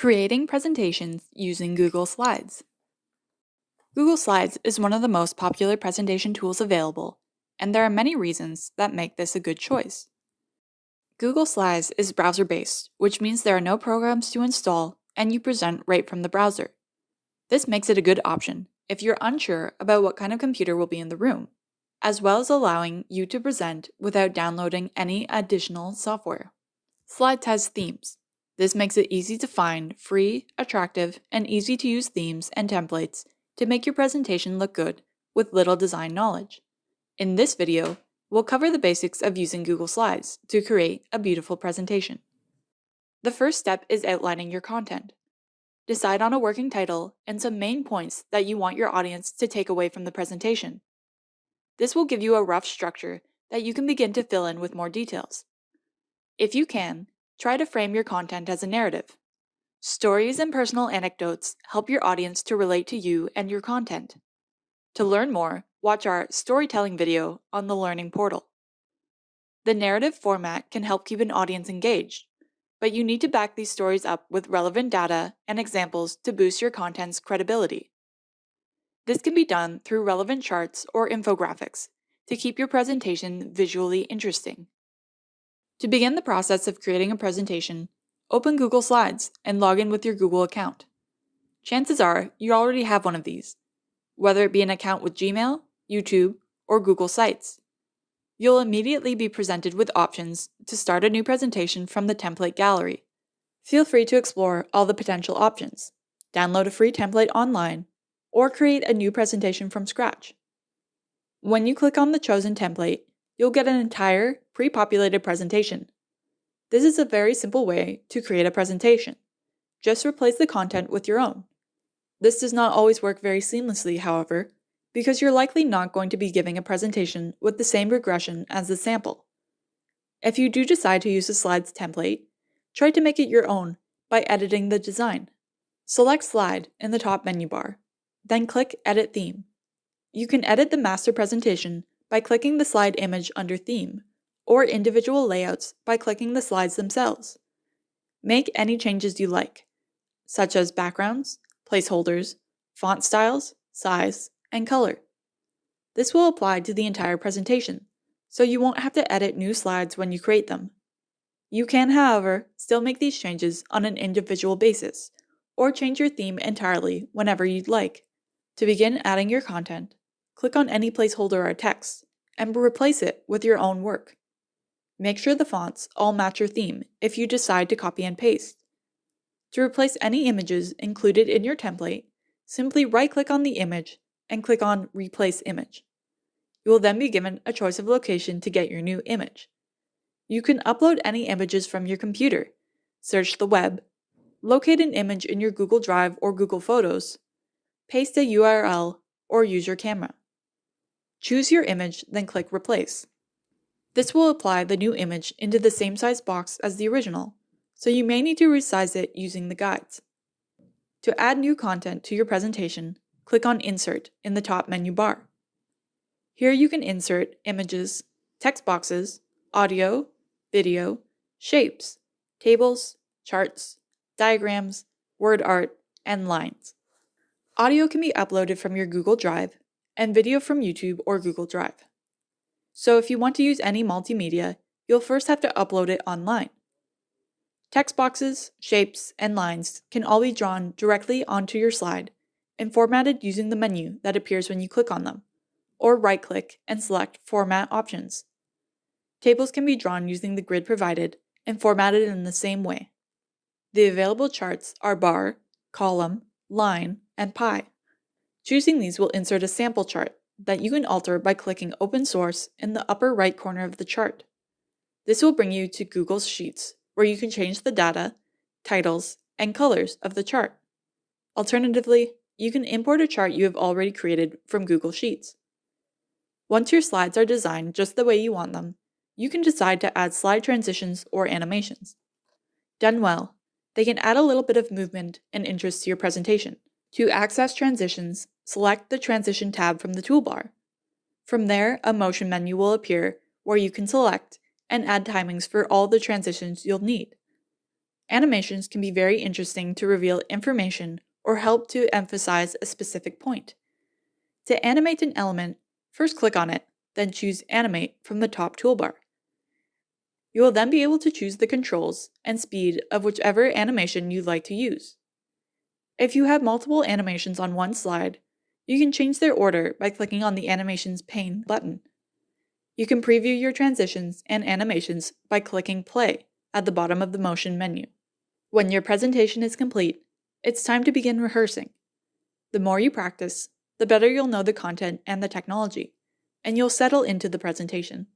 Creating presentations using Google Slides. Google Slides is one of the most popular presentation tools available, and there are many reasons that make this a good choice. Google Slides is browser-based, which means there are no programs to install and you present right from the browser. This makes it a good option if you're unsure about what kind of computer will be in the room, as well as allowing you to present without downloading any additional software. Slides has themes. This makes it easy to find free, attractive, and easy to use themes and templates to make your presentation look good with little design knowledge. In this video, we'll cover the basics of using Google Slides to create a beautiful presentation. The first step is outlining your content. Decide on a working title and some main points that you want your audience to take away from the presentation. This will give you a rough structure that you can begin to fill in with more details. If you can, try to frame your content as a narrative. Stories and personal anecdotes help your audience to relate to you and your content. To learn more, watch our storytelling video on the Learning Portal. The narrative format can help keep an audience engaged, but you need to back these stories up with relevant data and examples to boost your content's credibility. This can be done through relevant charts or infographics to keep your presentation visually interesting. To begin the process of creating a presentation, open Google Slides and log in with your Google account. Chances are you already have one of these, whether it be an account with Gmail, YouTube, or Google Sites. You'll immediately be presented with options to start a new presentation from the template gallery. Feel free to explore all the potential options, download a free template online, or create a new presentation from scratch. When you click on the chosen template, you'll get an entire pre-populated presentation. This is a very simple way to create a presentation. Just replace the content with your own. This does not always work very seamlessly, however, because you're likely not going to be giving a presentation with the same regression as the sample. If you do decide to use a slides template, try to make it your own by editing the design. Select Slide in the top menu bar, then click Edit Theme. You can edit the master presentation by clicking the slide image under Theme, or individual layouts by clicking the slides themselves. Make any changes you like, such as backgrounds, placeholders, font styles, size, and color. This will apply to the entire presentation, so you won't have to edit new slides when you create them. You can, however, still make these changes on an individual basis, or change your theme entirely whenever you'd like. To begin adding your content, click on any placeholder or text, and replace it with your own work. Make sure the fonts all match your theme if you decide to copy and paste. To replace any images included in your template, simply right-click on the image and click on Replace Image. You will then be given a choice of location to get your new image. You can upload any images from your computer, search the web, locate an image in your Google Drive or Google Photos, paste a URL, or use your camera. Choose your image, then click Replace. This will apply the new image into the same size box as the original, so you may need to resize it using the guides. To add new content to your presentation, click on Insert in the top menu bar. Here you can insert images, text boxes, audio, video, shapes, tables, charts, diagrams, word art, and lines. Audio can be uploaded from your Google Drive and video from YouTube or Google Drive. So if you want to use any multimedia, you'll first have to upload it online. Text boxes, shapes, and lines can all be drawn directly onto your slide and formatted using the menu that appears when you click on them, or right-click and select Format options. Tables can be drawn using the grid provided and formatted in the same way. The available charts are bar, column, line, and pie. Choosing these will insert a sample chart that you can alter by clicking Open Source in the upper right corner of the chart. This will bring you to Google's Sheets, where you can change the data, titles, and colors of the chart. Alternatively, you can import a chart you have already created from Google Sheets. Once your slides are designed just the way you want them, you can decide to add slide transitions or animations. Done well, they can add a little bit of movement and interest to your presentation. To access transitions, select the Transition tab from the toolbar. From there, a motion menu will appear where you can select and add timings for all the transitions you'll need. Animations can be very interesting to reveal information or help to emphasize a specific point. To animate an element, first click on it, then choose Animate from the top toolbar. You will then be able to choose the controls and speed of whichever animation you'd like to use. If you have multiple animations on one slide, you can change their order by clicking on the Animations pane button. You can preview your transitions and animations by clicking Play at the bottom of the Motion menu. When your presentation is complete, it's time to begin rehearsing. The more you practice, the better you'll know the content and the technology, and you'll settle into the presentation,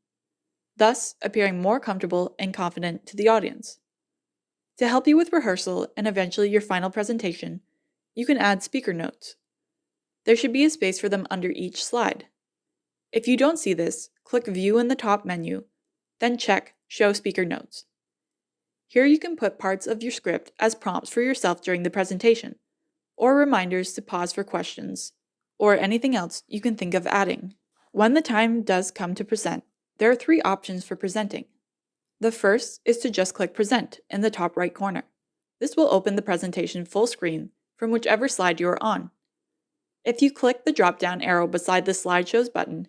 thus appearing more comfortable and confident to the audience. To help you with rehearsal and eventually your final presentation, you can add speaker notes. There should be a space for them under each slide. If you don't see this, click View in the top menu, then check Show Speaker Notes. Here you can put parts of your script as prompts for yourself during the presentation, or reminders to pause for questions, or anything else you can think of adding. When the time does come to present, there are three options for presenting. The first is to just click Present in the top right corner. This will open the presentation full screen from whichever slide you are on. If you click the drop-down arrow beside the Slideshows button,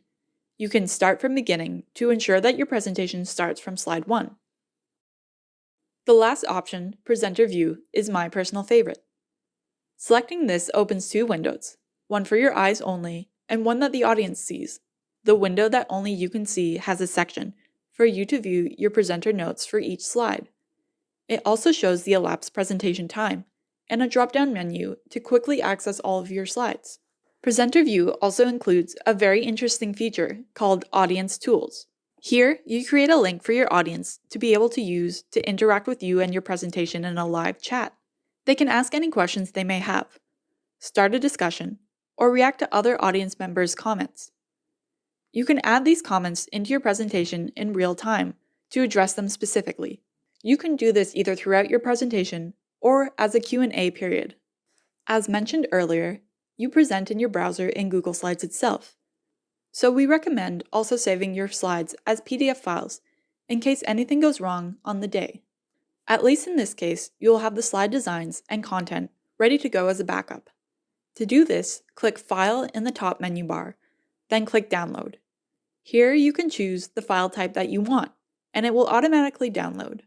you can start from beginning to ensure that your presentation starts from slide 1. The last option, Presenter View, is my personal favorite. Selecting this opens two windows, one for your eyes only and one that the audience sees. The window that only you can see has a section for you to view your presenter notes for each slide. It also shows the elapsed presentation time and a drop-down menu to quickly access all of your slides. Presenter View also includes a very interesting feature called Audience Tools. Here, you create a link for your audience to be able to use to interact with you and your presentation in a live chat. They can ask any questions they may have, start a discussion, or react to other audience members' comments. You can add these comments into your presentation in real time to address them specifically. You can do this either throughout your presentation or as a Q&A period. As mentioned earlier, you present in your browser in Google Slides itself, so we recommend also saving your slides as PDF files in case anything goes wrong on the day. At least in this case, you will have the slide designs and content ready to go as a backup. To do this, click File in the top menu bar, then click Download. Here you can choose the file type that you want, and it will automatically download.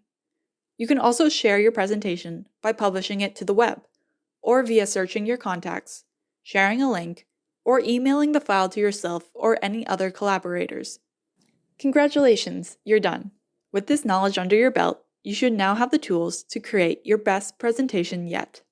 You can also share your presentation by publishing it to the web, or via searching your contacts, sharing a link, or emailing the file to yourself or any other collaborators. Congratulations, you're done. With this knowledge under your belt, you should now have the tools to create your best presentation yet.